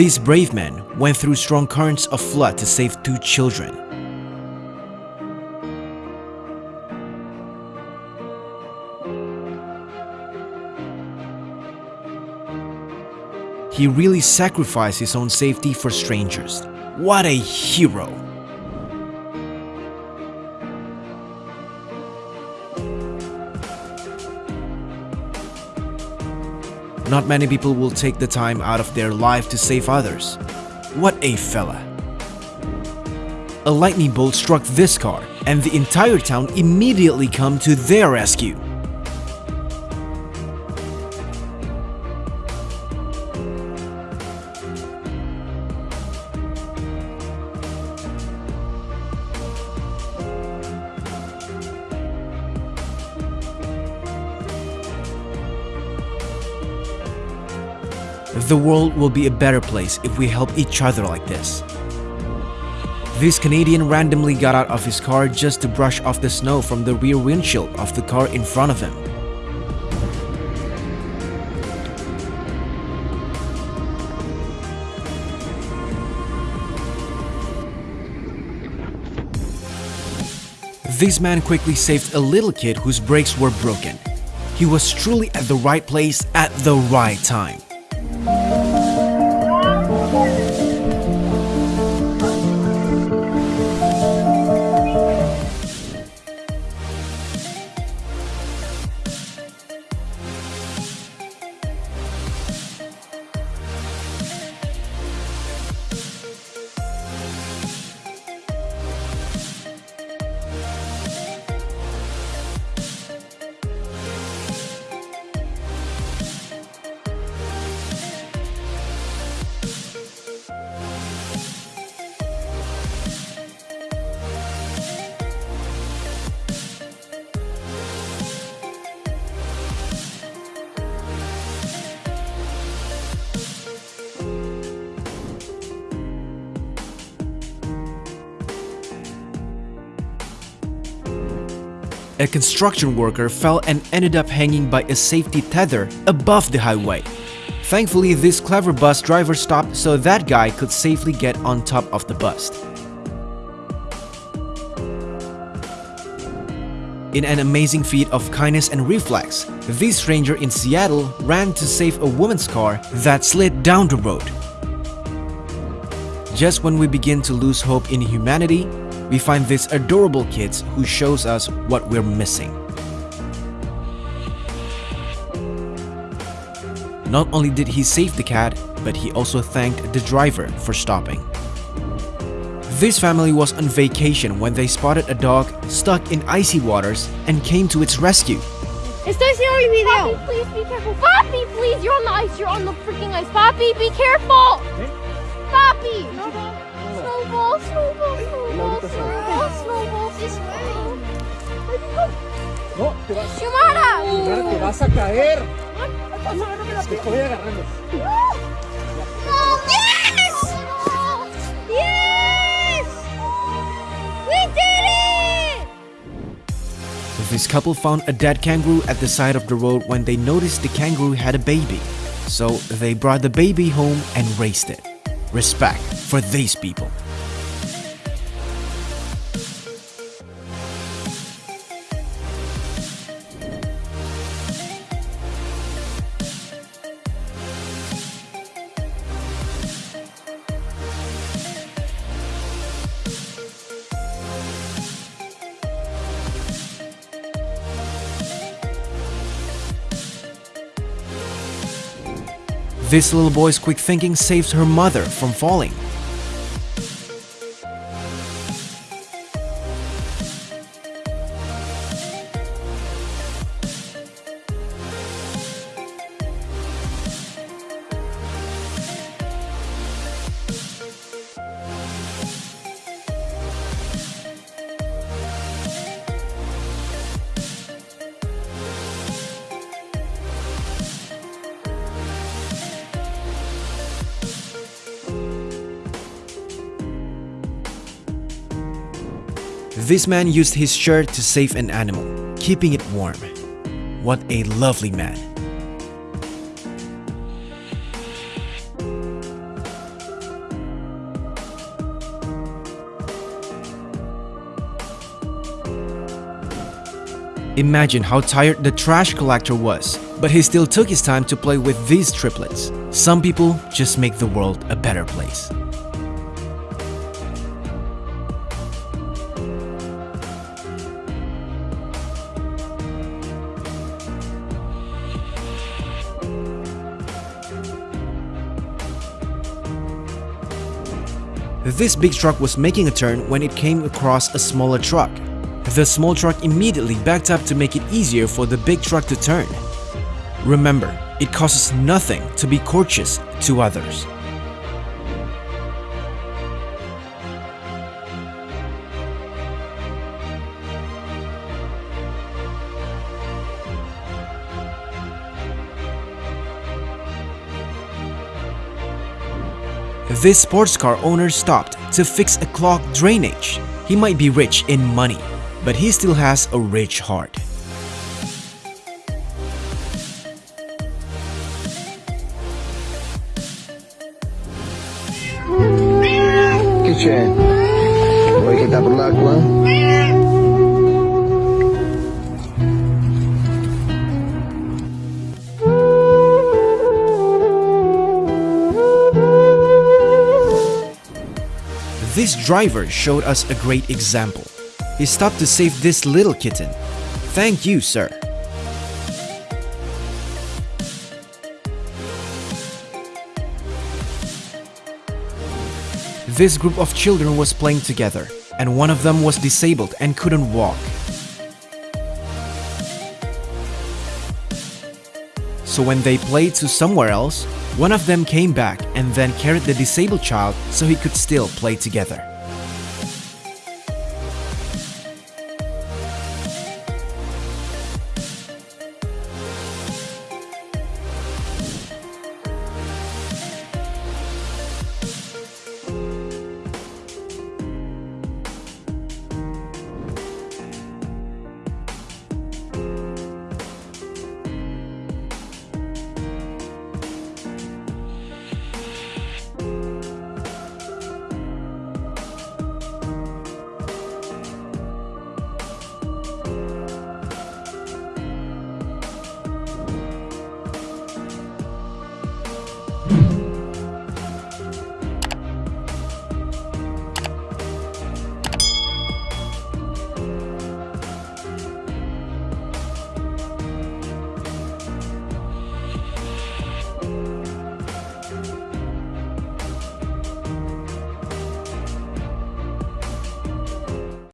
These brave men went through strong currents of flood to save two children. He really sacrificed his own safety for strangers. What a hero! Not many people will take the time out of their life to save others. What a fella. A lightning bolt struck this car and the entire town immediately come to their rescue. The world will be a better place if we help each other like this. This Canadian randomly got out of his car just to brush off the snow from the rear windshield of the car in front of him. This man quickly saved a little kid whose brakes were broken. He was truly at the right place at the right time. A construction worker fell and ended up hanging by a safety tether above the highway. Thankfully, this clever bus driver stopped so that guy could safely get on top of the bus. In an amazing feat of kindness and reflex, this stranger in Seattle ran to save a woman's car that slid down the road. Just when we begin to lose hope in humanity, we find these adorable kids who shows us what we're missing. Not only did he save the cat, but he also thanked the driver for stopping. This family was on vacation when they spotted a dog stuck in icy waters and came to its rescue. Estoy haciendo el video. Papi, please be careful. Papi, please, you're on the ice. You're on the freaking ice. Papi, be careful. Papi. No, te vas, Xiomara. te vas a caer. Te estoy agarrando. This couple found a dead kangaroo at the side of the road when they noticed the kangaroo had a baby. So they brought the baby home and raised it. Respect for these people. This little boy's quick thinking saves her mother from falling. This man used his shirt to save an animal, keeping it warm. What a lovely man. Imagine how tired the trash collector was, but he still took his time to play with these triplets. Some people just make the world a better place. This big truck was making a turn when it came across a smaller truck. The small truck immediately backed up to make it easier for the big truck to turn. Remember, it costs nothing to be courteous to others. This sports car owner stopped to fix a clogged drainage. He might be rich in money, but he still has a rich heart. Che c'è? Vuoi che This driver showed us a great example. He stopped to save this little kitten. Thank you, sir. This group of children was playing together, and one of them was disabled and couldn't walk. So when they played to somewhere else, one of them came back and then carried the disabled child so he could still play together.